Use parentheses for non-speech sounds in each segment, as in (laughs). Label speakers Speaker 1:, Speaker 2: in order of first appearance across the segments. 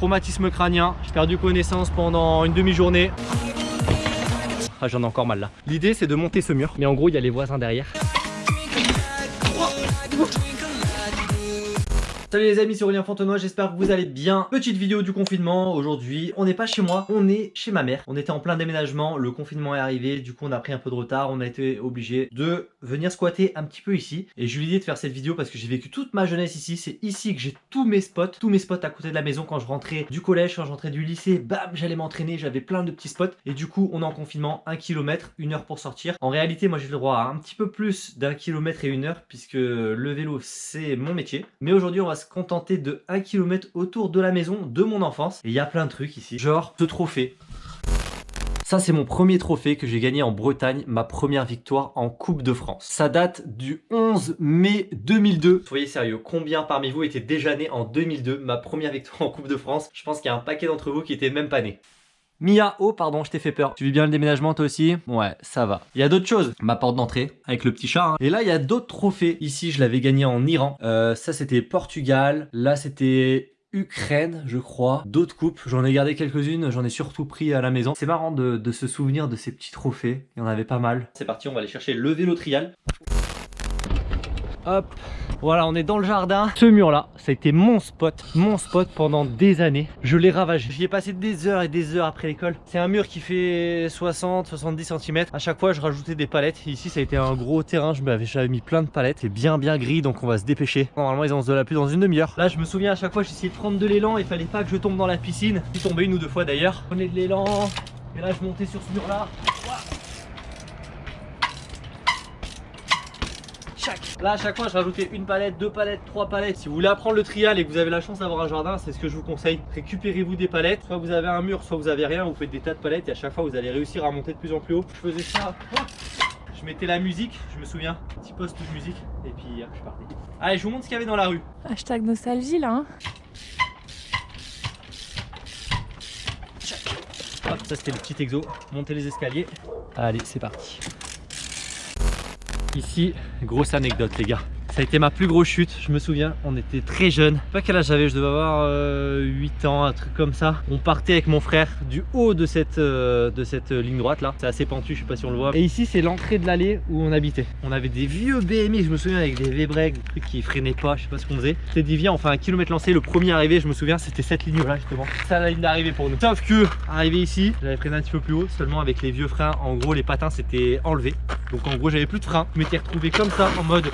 Speaker 1: traumatisme crânien. J'ai perdu connaissance pendant une demi-journée. Ah, j'en ai encore mal là. L'idée c'est de monter ce mur, mais en gros il y a les voisins derrière. Salut les amis, c'est Aurélien Fontenoy, j'espère que vous allez bien. Petite vidéo du confinement, aujourd'hui on n'est pas chez moi, on est chez ma mère. On était en plein déménagement, le confinement est arrivé, du coup on a pris un peu de retard, on a été obligé de venir squatter un petit peu ici. Et j'ai eu l'idée de faire cette vidéo parce que j'ai vécu toute ma jeunesse ici, c'est ici que j'ai tous mes spots, tous mes spots à côté de la maison quand je rentrais du collège, quand je rentrais du lycée, bam, j'allais m'entraîner, j'avais plein de petits spots. Et du coup on est en confinement, un kilomètre, une heure pour sortir. En réalité moi j'ai le droit à un petit peu plus d'un kilomètre et une heure puisque le vélo c'est mon métier. Mais aujourd'hui on va contenter de 1 km autour de la maison de mon enfance. Et il y a plein de trucs ici, genre ce trophée. Ça, c'est mon premier trophée que j'ai gagné en Bretagne, ma première victoire en Coupe de France. Ça date du 11 mai 2002. Soyez sérieux, combien parmi vous étaient déjà nés en 2002, ma première victoire en Coupe de France? Je pense qu'il y a un paquet d'entre vous qui étaient même pas nés. Mia, oh pardon, je t'ai fait peur. Tu vis bien le déménagement toi aussi? Ouais, ça va. Il y a d'autres choses. Ma porte d'entrée avec le petit chat. Hein. Et là, il y a d'autres trophées. Ici, je l'avais gagné en Iran. Euh, ça, c'était Portugal. Là, c'était Ukraine, je crois. D'autres coupes, j'en ai gardé quelques-unes, j'en ai surtout pris à la maison. C'est marrant de, de, se souvenir de ces petits trophées, il y en avait pas mal. C'est parti, on va aller chercher le vélo trial. Hop, voilà, on est dans le jardin. Ce mur-là, ça a été mon spot, mon spot pendant des années. Je l'ai ravagé. J'y ai passé des heures et des heures après l'école. C'est un mur qui fait 60, 70 cm. À chaque fois, je rajoutais des palettes. Ici, ça a été un gros terrain. J'avais mis plein de palettes. C'est bien, bien gris, donc on va se dépêcher. Normalement, ils ont de la pluie dans une demi-heure. Là, je me souviens, à chaque fois, j'essayais de prendre de l'élan. Il fallait pas que je tombe dans la piscine. Je suis tombé une ou deux fois d'ailleurs. Prenez de l'élan. Et là, je montais sur ce mur-là. Là à chaque fois je rajoutais une palette, deux palettes, trois palettes. Si vous voulez apprendre le trial et que vous avez la chance d'avoir un jardin, c'est ce que je vous conseille. Récupérez-vous des palettes. Soit vous avez un mur, soit vous avez rien. Vous faites des tas de palettes et à chaque fois vous allez réussir à monter de plus en plus haut. Je faisais ça. Je mettais la musique, je me souviens, petit poste de musique, et puis je partais. Allez, je vous montre ce qu'il y avait dans la rue.
Speaker 2: Hashtag nostalgie là. Hein.
Speaker 1: Hop, ça c'était le petit exo. Monter les escaliers. Allez, c'est parti. Ici, grosse anecdote les gars. Ça a été ma plus grosse chute, je me souviens, on était très jeunes. Pas quel âge j'avais, je devais avoir 8 euh, ans, un truc comme ça. On partait avec mon frère du haut de cette, euh, de cette ligne droite là. C'est assez pentu, je sais pas si on le voit. Et ici, c'est l'entrée de l'allée où on habitait. On avait des vieux BMX, je me souviens, avec des V-breaks, des trucs qui freinaient pas, je sais pas ce qu'on faisait. C'était des viens, enfin un kilomètre lancé, le premier arrivé, je me souviens, c'était cette ligne là justement. Ça la ligne d'arrivée pour nous. Sauf que, arrivé ici, j'avais freiné un petit peu plus haut, seulement avec les vieux freins, en gros les patins s'étaient enlevés. Donc en gros j'avais plus de frein. Je m'étais retrouvé comme ça en mode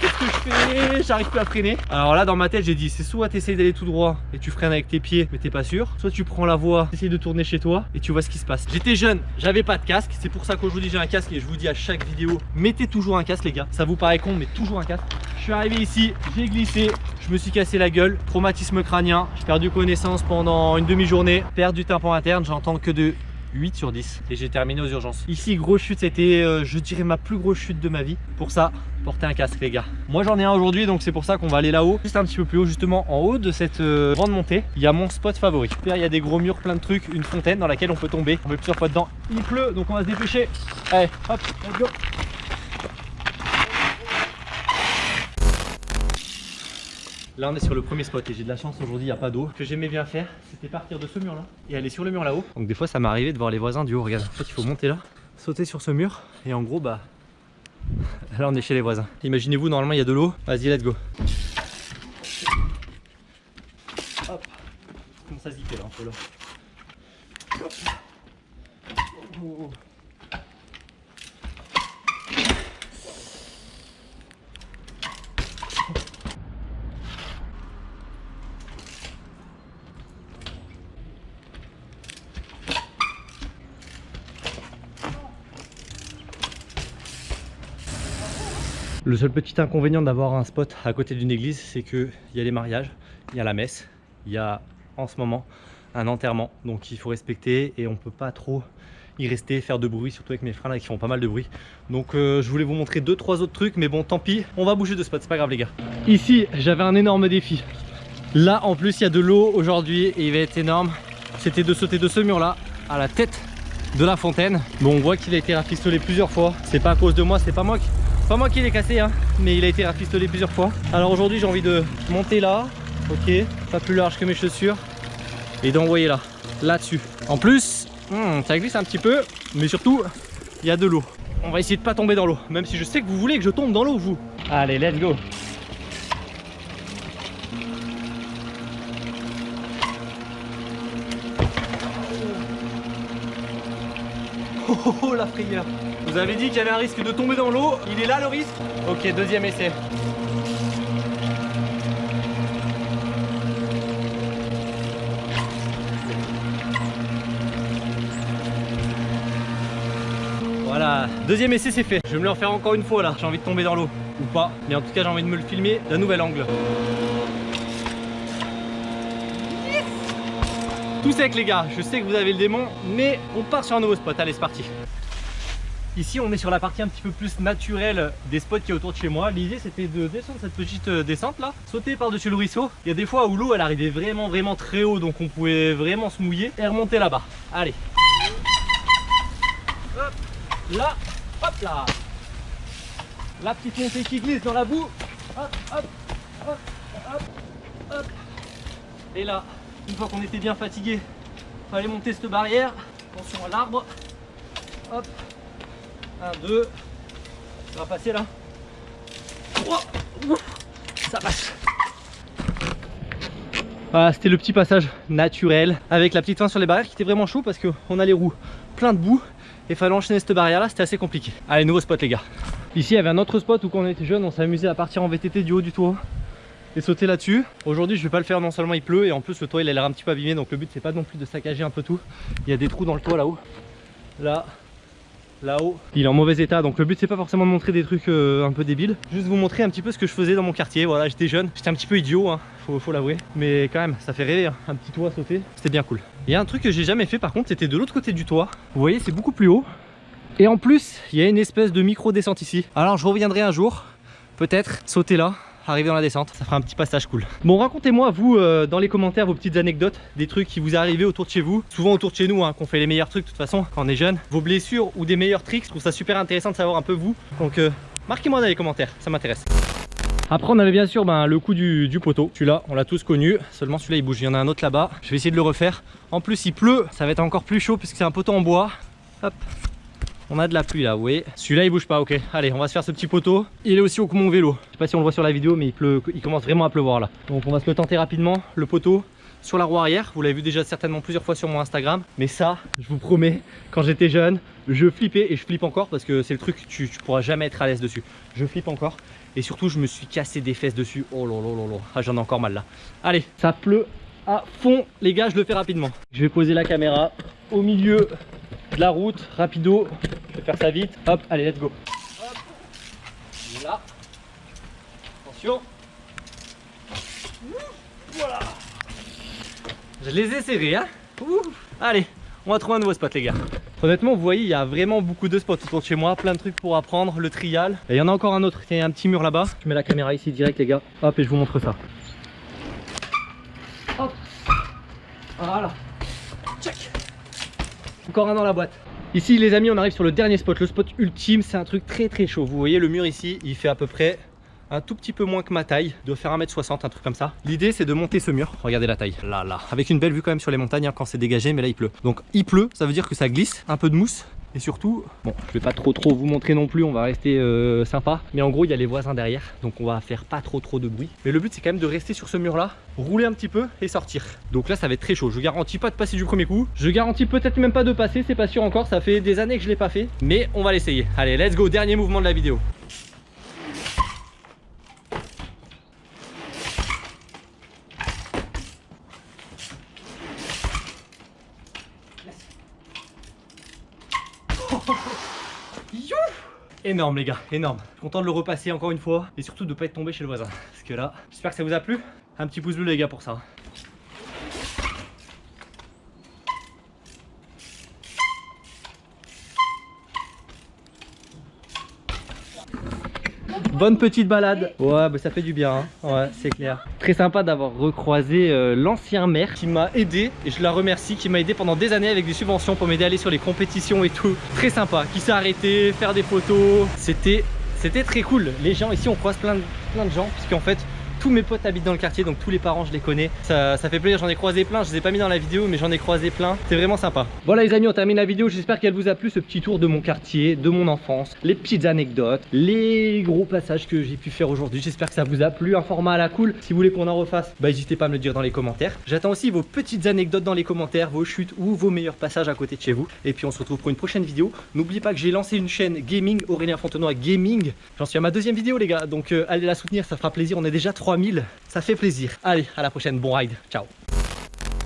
Speaker 1: qu'est-ce que je fais? J'arrive plus à freiner. Alors là dans ma tête j'ai dit c'est soit t'essayes d'aller tout droit et tu freines avec tes pieds mais t'es pas sûr. Soit tu prends la voie, t'essayes de tourner chez toi et tu vois ce qui se passe. J'étais jeune, j'avais pas de casque. C'est pour ça qu'aujourd'hui j'ai un casque et je vous dis à chaque vidéo mettez toujours un casque les gars. Ça vous paraît con mais toujours un casque. Je suis arrivé ici, j'ai glissé, je me suis cassé la gueule, traumatisme crânien, j'ai perdu connaissance pendant une demi-journée, perdu tympan interne, j'entends que de 8 sur 10 et j'ai terminé aux urgences. Ici, grosse chute, c'était, euh, je dirais, ma plus grosse chute de ma vie. Pour ça, portez un casque, les gars. Moi, j'en ai un aujourd'hui, donc c'est pour ça qu'on va aller là-haut, juste un petit peu plus haut, justement, en haut de cette euh, grande montée. Il y a mon spot favori. Super, il y a des gros murs, plein de trucs, une fontaine dans laquelle on peut tomber. On met plusieurs fois dedans. Il pleut, donc on va se dépêcher. Allez, hop, let's go. Là on est sur le premier spot et j'ai de la chance aujourd'hui, il n'y a pas d'eau. Ce que j'aimais bien faire, c'était partir de ce mur là et aller sur le mur là-haut. Donc des fois ça m'est arrivé de voir les voisins du haut, regarde. En fait il faut monter là, sauter sur ce mur et en gros bah (laughs) là on est chez les voisins. Imaginez-vous normalement il y a de l'eau, vas-y let's go. Hop, comment ça zipper là? Un peu là. Le seul petit inconvénient d'avoir un spot à côté d'une église, c'est qu'il y a les mariages, il y a la messe, il y a en ce moment un enterrement. Donc il faut respecter et on peut pas trop y rester, faire de bruit, surtout avec mes frères là qui font pas mal de bruit. Donc euh, je voulais vous montrer deux trois autres trucs, mais bon tant pis, on va bouger de spot, c'est pas grave les gars. Ici j'avais un énorme défi. Là en plus il y a de l'eau aujourd'hui et il va être énorme. C'était de sauter de ce mur là à la tête de la fontaine. Bon on voit qu'il a été rafistolé plusieurs fois. C'est pas à cause de moi, c'est pas moi qui pas moi qui l'ai cassé, hein, mais il a été rafistolé plusieurs fois. Alors aujourd'hui, j'ai envie de monter là. Ok, pas plus large que mes chaussures. et d'envoyer là, là-dessus. En plus, hmm, ça glisse un petit peu, mais surtout, il y a de l'eau. On va essayer de pas tomber dans l'eau, même si je sais que vous voulez que je tombe dans l'eau, vous. Allez, let's go. Oh, oh, oh, la frayeur Vous avez dit qu'il y avait un risque de tomber dans l'eau, il est là le risque? Ok, deuxième essai. Voilà, deuxième essai c'est fait. Je vais me le refaire encore une fois là, j'ai envie de tomber dans l'eau. Ou pas, mais en tout cas j'ai envie de me le filmer d'un nouvel angle. Tout sec les gars, je sais que vous avez le démon, mais on part sur un nouveau spot, allez c'est parti Ici on est sur la partie un petit peu plus naturelle des spots qui est autour de chez moi. L'idée c'était de descendre cette petite euh, descente là. Sauter par dessus le ruisseau. Il y a des fois où l'eau elle arrivait vraiment vraiment très haut Donc on pouvait vraiment se mouiller et remonter là-bas. Allez. Hop. Là. Hop là. La petite montée qui glisse dans la boue. Hop hop hop hop hop. Et là une fois qu'on était bien fatigué, fallait monter cette barrière. Attention à l'arbre. Hop. 1, 2. Ça va passer là. Ça passe. Voilà, c'était le petit passage naturel avec la petite fin sur les barrières qui était vraiment chaud parce qu'on a les roues plein de boue et fallait enchaîner cette barrière là, c'était assez compliqué. Allez, nouveau spot les gars. Ici, il y avait un autre spot où quand on était jeune, on s'amusait à partir en VTT du haut du toit et sauter là-dessus. Aujourd'hui je vais pas le faire non seulement il pleut et en plus le toit il a l'air un petit peu abîmé donc le but c'est pas non plus de saccager un peu tout. Il y a des trous dans le toit là-haut. Là, là-haut. Il est en mauvais état donc le but c'est pas forcément de montrer des trucs euh, un peu débiles. Juste vous montrer un petit peu ce que je faisais dans mon quartier. Voilà j'étais jeune, j'étais un petit peu idiot hein, faut, l'avouer. Mais quand même ça fait rêver hein. un petit toit sauter. C'était bien cool. Il y a un truc que j'ai jamais fait par contre c'était de l'autre côté du toit. Vous voyez c'est beaucoup plus haut. Et en plus il y a une espèce de micro descente ici. Alors je reviendrai un jour peut-être sauter là arriver dans la descente. Ça fera un petit passage cool. Bon, racontez-moi, vous, euh, dans les commentaires, vos petites anecdotes, des trucs qui vous arrivent autour de chez vous. Souvent autour de chez nous, hein, qu'on fait les meilleurs trucs de toute façon quand on est jeune. Vos blessures ou des meilleurs tricks. Je trouve ça super intéressant de savoir un peu vous. Donc, euh, marquez-moi dans les commentaires, ça m'intéresse. Après on avait bien sûr ben, le coup du, du poteau, celui-là on l'a tous connu, seulement celui-là il bouge, il y en a un autre là-bas, je vais essayer de le refaire. En plus il pleut, ça va être encore plus chaud puisque c'est un poteau en bois. Hop, on a de la pluie là, vous voyez. Celui-là il bouge pas, ok. Allez, on va se faire ce petit poteau. Il est aussi haut que mon vélo. Je sais pas si on le voit sur la vidéo, mais il, pleut, il commence vraiment à pleuvoir là. Donc on va se le tenter rapidement. Le poteau sur la roue arrière. Vous l'avez vu déjà certainement plusieurs fois sur mon Instagram. Mais ça, je vous promets, quand j'étais jeune, je flippais et je flippe encore parce que c'est le truc, tu, tu pourras jamais être à l'aise dessus. Je flippe encore. Et surtout, je me suis cassé des fesses dessus. Oh là là là là. Ah, j'en ai encore mal là. Allez, ça pleut à fond. Les gars, je le fais rapidement. Je vais poser la caméra au milieu de la route, rapido. Je vais faire ça vite. Hop, allez, let's go. Hop. Là. Attention. Voilà. Je les ai serrés, hein. Allez, on va trouver un nouveau spot, les gars. Honnêtement, vous voyez, il y a vraiment beaucoup de spots autour de chez moi. Plein de trucs pour apprendre, le trial. Et il y en a encore un autre. Il y a un petit mur là-bas. Je mets la caméra ici direct, les gars. Hop, et je vous montre ça. Voilà. Check. Encore un dans la boîte. Ici les amis on arrive sur le dernier spot, le spot ultime, c'est un truc très très chaud. Vous voyez le mur ici, il fait à peu près un tout petit peu moins que ma taille, de faire 1m60, un truc comme ça. L'idée c'est de monter ce mur, regardez la taille, là là, avec une belle vue quand même sur les montagnes hein, quand c'est dégagé, mais là il pleut. Donc il pleut, ça veut dire que ça glisse, un peu de mousse, et surtout, bon, je vais pas trop trop vous montrer non plus, on va rester euh, sympa. Mais en gros, il y a les voisins derrière, donc on va faire pas trop trop de bruit. Mais le but, c'est quand même de rester sur ce mur-là, rouler un petit peu et sortir. Donc là, ça va être très chaud. Je garantis pas de passer du premier coup. Je garantis peut-être même pas de passer, c'est pas sûr encore. Ça fait des années que je l'ai pas fait, mais on va l'essayer. Allez, let's go, dernier mouvement de la vidéo. (laughs) Énorme les gars, énorme. Content de le repasser encore une fois et surtout de ne pas être tombé chez le voisin. Parce que là, j'espère que ça vous a plu. Un petit pouce bleu les gars pour ça. Bonne petite balade. Ouais, bah ça fait du bien. Hein. Ouais, c'est clair. Très sympa d'avoir recroisé euh, l'ancien maire qui m'a aidé et je la remercie, qui m'a aidé pendant des années avec des subventions pour m'aider à aller sur les compétitions et tout. Très sympa. Qui s'est arrêté, faire des photos. C'était c'était très cool. Les gens ici, on croise plein de, plein de gens puisqu'en fait, Tous mes potes habitent dans le quartier, donc tous les parents, je les connais. Ça, fait plaisir, j'en ai croisé plein. Je les ai pas mis dans la vidéo, mais j'en ai croisé plein. C'est vraiment sympa. Voilà les amis, on termine la vidéo. J'espère qu'elle vous a plu, ce petit tour de mon quartier, de mon enfance, les petites anecdotes, les gros passages que j'ai pu faire aujourd'hui. J'espère que ça vous a plu. Un format à la cool. Si vous voulez qu'on en refasse, bah n'hésitez pas à me le dire dans les commentaires. J'attends aussi vos petites anecdotes dans les commentaires, vos chutes ou vos meilleurs passages à côté de chez vous. Et puis on se retrouve pour une prochaine vidéo. N'oubliez pas que j'ai lancé une chaîne gaming, Aurélien Fontenoy Gaming. J'en suis à ma deuxième vidéo les gars, donc euh, allez la soutenir, ça fera plaisir. On est déjà 3000, ça fait plaisir. Allez, à la prochaine, bon ride, ciao